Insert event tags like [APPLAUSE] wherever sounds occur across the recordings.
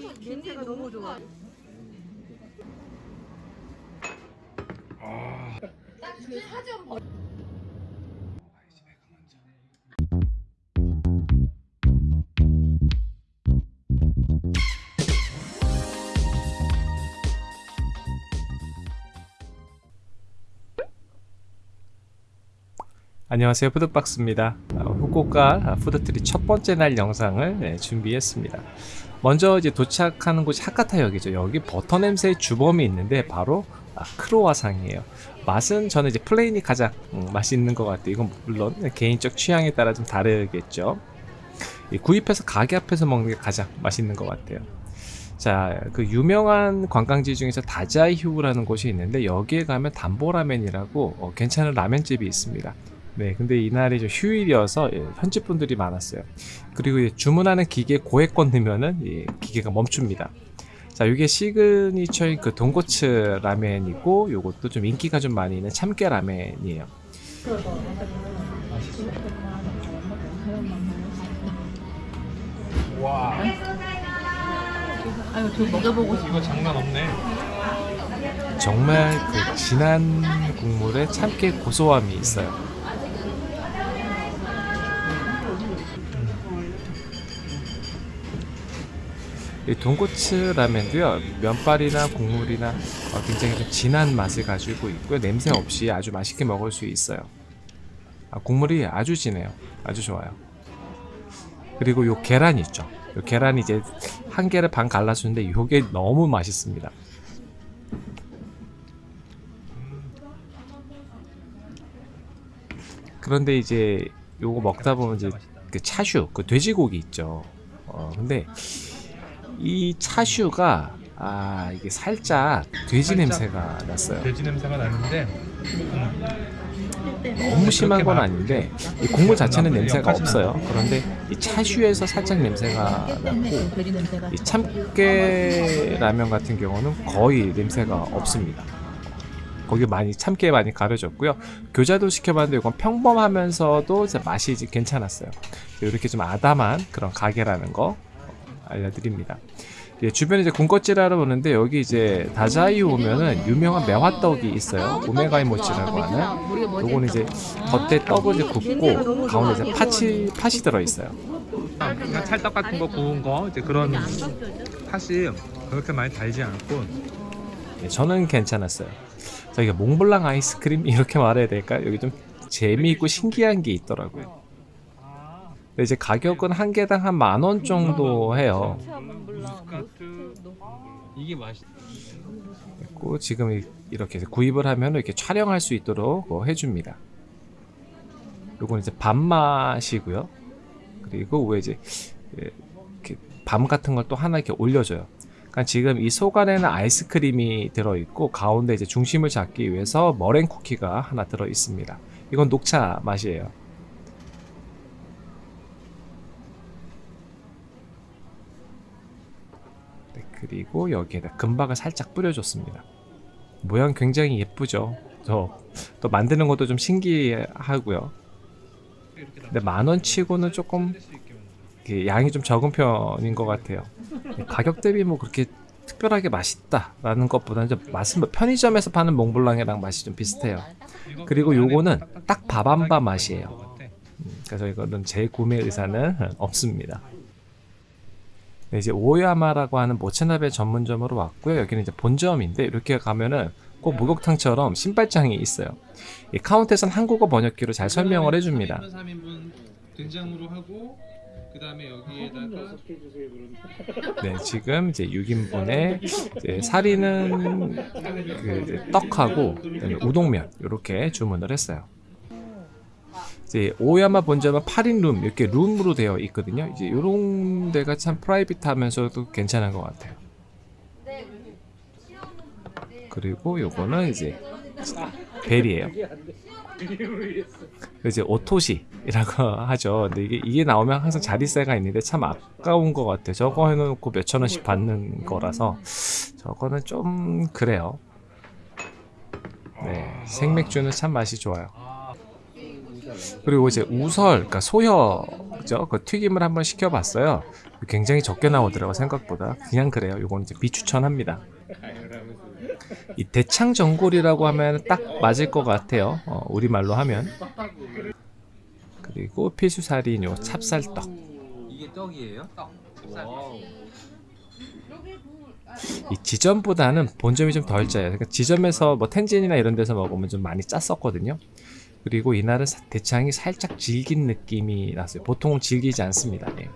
냄새가 너무 좋아. 안녕하세요. 푸드박스입니다. 아, 후쿠오카 푸드트리 첫 번째 날 영상을 네, 준비했습니다 먼저 이제 도착하는 곳이 하카타역이죠. 여기 버터 냄새의 주범이 있는데 바로 아, 크로와상이에요. 맛은 저는 이제 plain이 가장 음, 맛있는 것 같아요. 이건 물론 개인적 취향에 따라 좀 다르겠죠. 이 구입해서 가게 앞에서 먹는 게 가장 맛있는 것 같아요. 자, 그 유명한 관광지 중에서 다자이후라는 곳이 있는데 여기에 가면 담보라멘이라고 어, 괜찮은 라면집이 있습니다. 네, 근데 이날이 좀 휴일이어서 예, 현지 분들이 많았어요. 그리고 예, 주문하는 기계 고액권 넣으면은 예, 기계가 멈춥니다. 자, 이게 시그니처인 그 돈코츠 라멘이고 요것도 좀 인기가 좀 많이 있는 참깨 라멘이에요. 와, 아유, 저 먹여보고 싶어. 이거 장난 없네. 정말 그 진한 국물에 참깨 고소함이 있어요. 이 돈코츠 라면도요 면발이나 국물이나 어, 굉장히 좀 진한 맛을 가지고 있고요. 냄새 없이 아주 맛있게 먹을 수 있어요. 아, 국물이 아주 진해요. 아주 좋아요. 그리고 요 계란 있죠. 요 계란 이제 한 개를 반 갈라주는데 요게 너무 맛있습니다. 그런데 이제 요거 먹다 보면 이제 그 차슈 그 돼지고기 있죠. 어 근데 이 차슈가 아 이게 살짝 돼지 냄새가 났어요 돼지 냄새가 나는데 너무 심한 건 아닌데 이 국물 자체는 냄새가 없어요 그런데 이 차슈에서 살짝 냄새가 났고. 이 참깨 라면 같은 경우는 거의 냄새가 없습니다. 거기 많이 참깨 많이 가려졌고요. 교자도 시켜봤는데 이건 평범하면서도 맛이 괜찮았어요. 이렇게 좀 아담한 그런 가게라는 거 알려드립니다. 예, 주변에 이제 군것질하러 오는데 여기 이제 다자이 오면은 유명한 매화떡이 있어요. 오메가이 모찌라고 하는. 요거는 이제 겉에 떡을 이제 굽고 가운데 이제 팥이 팥이 들어 있어요. 그냥 찰떡 같은 거 구운 거 이제 그런 팥이 그렇게 많이 달지 않고 예, 저는 괜찮았어요. 저희가 몽블랑 아이스크림 [LAUGHS] 이렇게 말해야 될까? 여기 좀 재미있고 신기한 게 있더라고요. 근데 이제 가격은 한 개당 한 만 원 정도 해요. 이게 맛이 그리고 지금 이- 이렇게 구입을 하면 이렇게 촬영할 수 있도록 뭐 해줍니다. 요건 이제 밥맛이고요. 그리고 왜 이제 예, 이렇게 밤 같은 걸 또 하나 이렇게 올려줘요. 그러니까 지금 이 속 안에는 아이스크림이 들어있고 가운데 이제 중심을 잡기 위해서 머랭 쿠키가 하나 들어 있습니다. 이건 녹차 맛이에요. 네, 그리고 여기에다 금박을 살짝 뿌려줬습니다. 모양 굉장히 예쁘죠. 저 또 만드는 것도 좀 신기하고요. 근데 만원 치고는 조금 양이 좀 적은 편인 것 같아요. 가격 대비 뭐 그렇게 특별하게 맛있다라는 것보다는 좀 맛은 뭐 편의점에서 파는 몽블랑이랑 맛이 좀 비슷해요. 그리고 요거는 딱 밥한바 맛이에요. 음, 그래서 이거는 제 구매 의사는 없습니다. 네, 이제 오야마라고 하는 모체나베 전문점으로 왔고요. 여기는 이제 본점인데 이렇게 가면은 꼭 목욕탕처럼 신발장이 있어요. 이 카운트에서는 한국어 번역기로 잘 설명을 해줍니다. 3인분 된장으로 하고 그 다음에 여기에다가 네, 지금 이제 6인분에 이제 사리는 그 이제 떡하고 그다음에 우동면 이렇게 주문을 했어요. 이제 오야마 본점은 8인 룸 이렇게 룸으로 되어 있거든요. 이제 이런 데가 참 프라이빗하면서도 괜찮은 것 같아요. 그리고 요거는 이제 벨이에요. 이제 오토시라고 [LAUGHS] 하죠. 근데 이게 이게 나오면 항상 자리세가 있는데 참 아까운 것 같아요. 저거 해놓고 몇천 원씩 받는 거라서 저거는 좀 그래요. 네, 생맥주는 참 맛이 좋아요. 그리고 이제 우설, 그러니까 소혀 튀김이죠. 그 튀김을 한번 시켜봤어요. 굉장히 적게 나오더라고 생각보다. 그냥 그래요. 요건 이제 비추천합니다. 이 대창 전골이라고 하면 딱 맞을 것 같아요. 어, 우리말로 하면. 그리고 필수살인 요 찹쌀떡. 이게 떡이에요? 떡. 이 지점보다는 본점이 좀 덜 짜요. 그러니까 지점에서 뭐 텐진이나 이런 데서 먹으면 좀 많이 짰었거든요. 그리고 이날은 사- 대창이 살짝 질긴 느낌이 났어요. 보통은 질기지 않습니다. 예.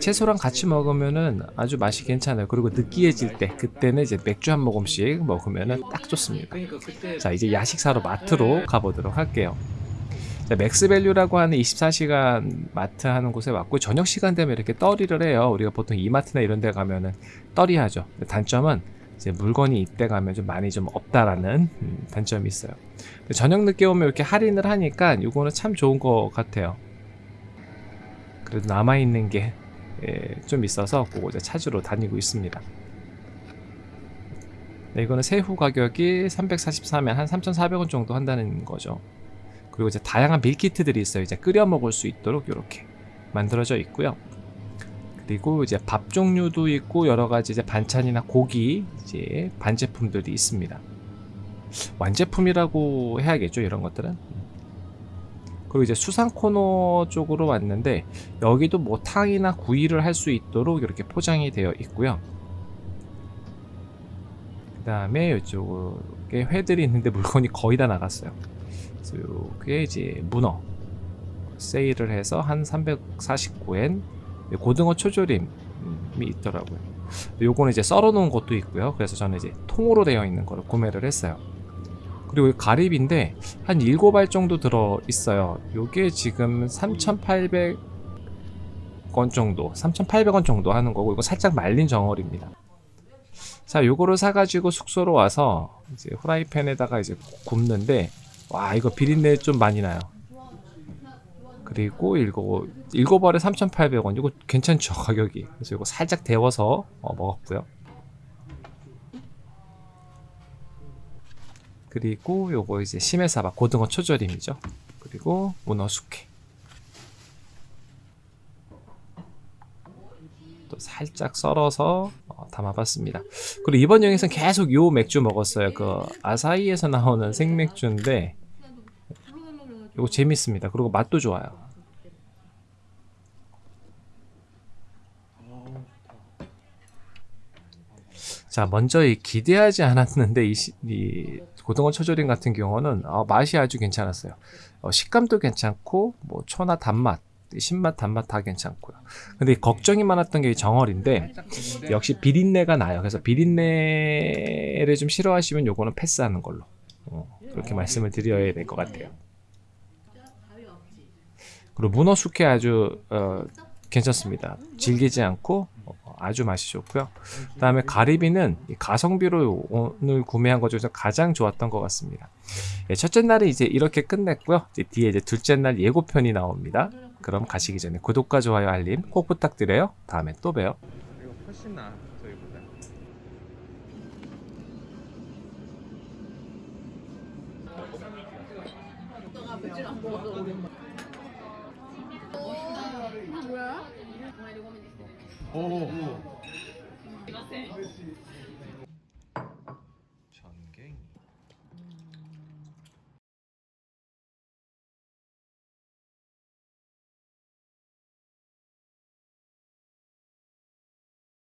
채소랑 같이 먹으면은 아주 맛이 괜찮아요. 그리고 느끼해질 때 그때는 이제 맥주 한 모금씩 먹으면은 딱 좋습니다. 자 이제 야식 사러 마트로 가보도록 할게요. 자, 맥스밸류라고 하는 24시간 마트 하는 곳에 왔고 저녁 시간 되면 이렇게 떨이를 해요. 우리가 보통 이마트나 이런 데 가면은 떨이 하죠. 단점은 이제 물건이 이때 가면 좀 많이 좀 없다라는 음, 단점이 있어요. 저녁 늦게 오면 이렇게 할인을 하니까 이거는 참 좋은 것 같아요. 그래도 남아 있는 게 좀 있어서 그거 이제 찾으러 다니고 있습니다. 네, 이거는 새우 가격이 343엔 한 3,400원 정도 한다는 거죠. 그리고 이제 다양한 밀키트들이 있어요. 이제 끓여 먹을 수 있도록 이렇게 만들어져 있고요. 그리고 이제 밥 종류도 있고 여러 가지 이제 반찬이나 고기 이제 반제품들이 있습니다. 완제품이라고 해야겠죠 이런 것들은. 그리고 이제 수상 코너 쪽으로 왔는데 여기도 뭐 탕이나 구이를 할 수 있도록 이렇게 포장이 되어 있고요. 그 다음에 이쪽에 회들이 있는데 물건이 거의 다 나갔어요. 그래서 요게 이제 문어 세일을 해서 한 349엔 고등어 초조림이 있더라고요. 요거는 이제 썰어 놓은 것도 있고요. 그래서 저는 이제 통으로 되어 있는 거를 구매를 했어요. 그리고 이 가리비인데 한 7알 정도 들어 있어요. 요게 지금 3,800원 정도, 3,800원 정도 하는 거고 이거 살짝 말린 정어리입니다. 자, 요거를 사가지고 숙소로 와서 이제 후라이팬에다가 이제 굽는데 와 이거 비린내 좀 많이 나요. 그리고 일곱 알에 3,800원 이거 괜찮죠 가격이. 그래서 이거 살짝 데워서 어, 먹었고요. 그리고 요거 이제 심해사바 고등어 초절임이죠. 그리고 문어 숙회. 또 살짝 썰어서 어, 담아봤습니다. 그리고 이번 여행에서는 계속 요 맥주 먹었어요. 그 아사히에서 나오는 생맥주인데 이거 재밌습니다. 그리고 맛도 좋아요. 자, 먼저 이 기대하지 않았는데 이, 시- 이 고등어 초절임 같은 경우는 어, 맛이 아주 괜찮았어요. 어, 식감도 괜찮고 뭐 초나 단맛, 신맛, 단맛 다 괜찮고요. 근데 이 걱정이 많았던 게이 정어리인데 역시 비린내가 나요. 그래서 비린내를 좀 싫어하시면 요거는 패스하는 걸로 어, 그렇게 말씀을 드려야 될 것 같아요. 그리고 문어 숙회 아주 어, 괜찮습니다. 질기지 않고 어, 아주 맛이 좋고요. 그 다음에 가리비는 이 가성비로 오늘 구매한 것 중에서 가장 좋았던 것 같습니다. 예, 첫째 날은 이제 이렇게 끝냈고요. 이제 뒤에 이제 둘째 날 예고편이 나옵니다. 그럼 가시기 전에 구독과 좋아요 알림 꼭 부탁드려요. 다음에 또 봬요. 이거 훨씬 나 저희보다. おお。すみません。